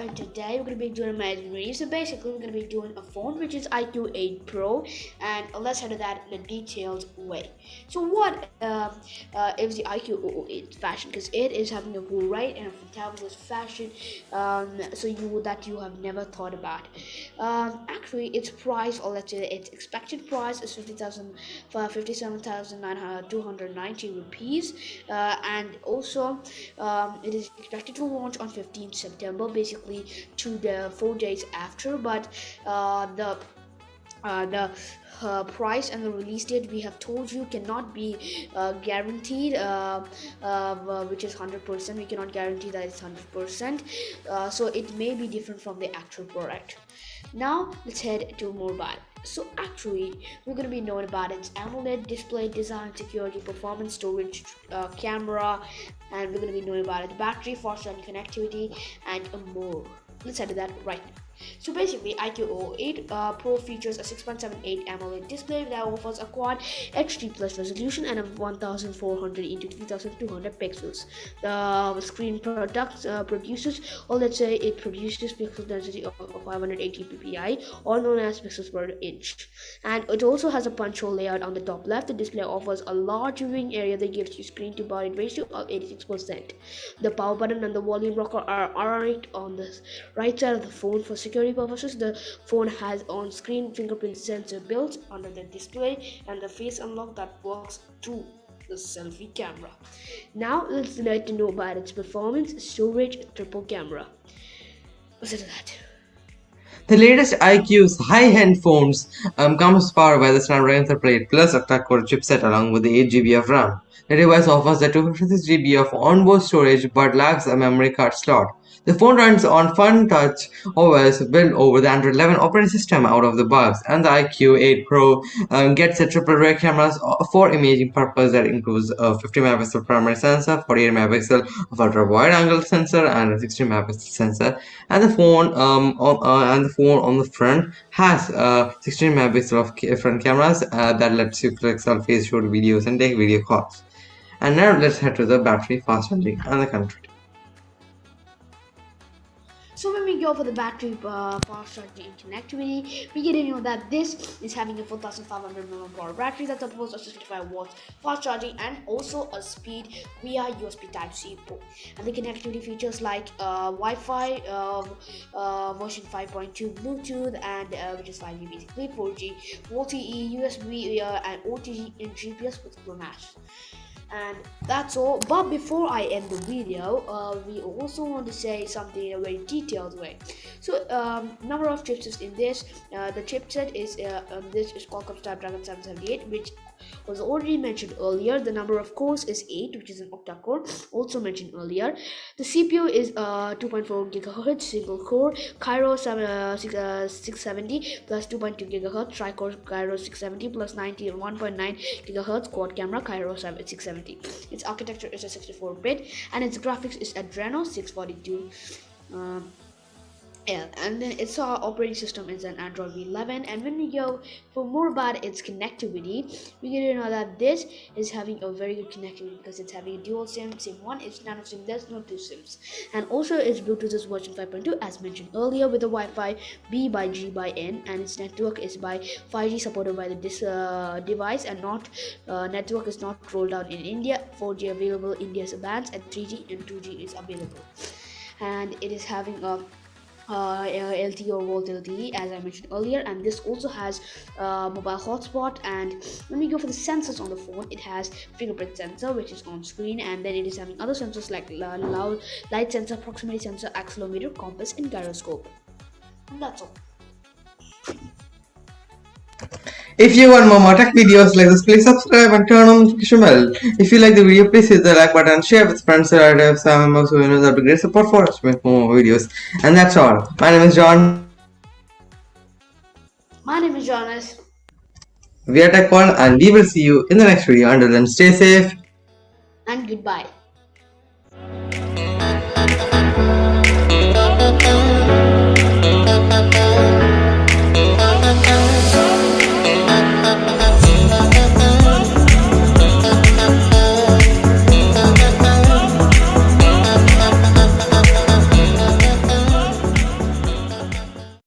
and today we're going to be doing a amazing review. So basically we're going to be doing a phone which is IQ 8 Pro and let's head to that in a detailed way. So what uh, uh, is the IQ 8 fashion? Because it is having a great and a fabulous fashion um, so you that you have never thought about. Um, actually its price or let's say its expected price is 50,000 for 57,290 rupees uh, and also um, it is expected to launch on 15th September, basically two the four days after. But uh, the uh, the uh, price and the release date we have told you cannot be uh, guaranteed uh, uh which is 100% we cannot guarantee that it's 100% uh, so it may be different from the actual product now let's head to mobile. So actually we're going to be knowing about its AMOLED display design security performance storage uh, camera and we're going to be knowing about its battery fast charging connectivity and more. Let's head to that right now so basically, IQ 8 uh, Pro features a 6.78 AMOLED display that offers a quad HD plus resolution and a 1400 into 3200 pixels. The screen product uh, produces, or let's say it produces pixel density of 580 ppi, or known as pixels per inch. And it also has a punch hole layout on the top left. The display offers a large viewing area that gives you screen to body ratio of 86%. The power button and the volume rocker are right on the right side of the phone for security purposes, the phone has on-screen fingerprint sensor built under the display and the face unlock that works through the selfie camera. Now let's let to know about its performance, storage, triple camera. Listen to that. The latest IQ's high-end phones um, comes powered by the Snapdragon 8 Plus octa-core chipset along with the 8GB of RAM. The device offers the 256GB of onboard storage but lacks a memory card slot. The phone runs on FunTouch OS built over the Android 11 operating system out of the box, and the IQ 8 Pro um, gets a triple rear cameras for imaging purpose that includes a 50 megapixel primary sensor, 48 megapixel ultra wide angle sensor, and a 60 megapixel sensor. And the phone um, on, uh, and the phone on the front has uh, 16 megapixel of front cameras uh, that lets you click selfies, shoot videos, and take video calls. And now let's head to the battery fast charging and the country. Go for the battery uh, fast charging connectivity, we get to know that this is having a 4500 mAh battery that supports a 65 watts fast charging and also a speed via USB Type-C port. And the connectivity features like uh, Wi-Fi uh, uh version 5.2 Bluetooth and uh, which is 5G basically, 4G, LTE, USB and OTG and GPS with GLONASS and that's all but before i end the video uh, we also want to say something in a very detailed way so um, number of chipsets in this uh, the chipset is uh, um, this is qualcomm snapdragon 778 which was already mentioned earlier. The number of cores is 8, which is an octa-core, also mentioned earlier. The CPU is uh, 2.4 gigahertz single core, Kryo 7, uh, 6, uh, 670 plus 2.2 gigahertz, tri-core Kryo 670 plus 90 and 1.9 gigahertz quad camera Kryo 670. Its architecture is a 64-bit and its graphics is Adreno 642. Uh, and then its uh, operating system is an Android 11. And when we go for more about its connectivity, we get to know that this is having a very good connectivity because it's having a dual SIM. SIM one is nano SIM. There's no two SIMs, and also its Bluetooth is version 5.2 as mentioned earlier with the Wi-Fi B by G by N, and its network is by 5G supported by the this uh, device, and not uh, network is not rolled out in India. 4G available India's bands, and 3G and 2G is available, and it is having a uh, LTE or Volt LTE as I mentioned earlier and this also has uh, mobile hotspot and when we go for the sensors on the phone. It has fingerprint sensor which is on screen and then it is having other sensors like loud light sensor proximity sensor accelerometer compass and gyroscope. And that's all if you want more tech videos like this, please subscribe and turn on the notification bell. If you like the video, please hit the like button, share with friends and relatives, and members who know that be great support for us to make more videos. And that's all. My name is John. My name is Jonas. We are TechWorld and we will see you in the next video. Until then, stay safe. And goodbye.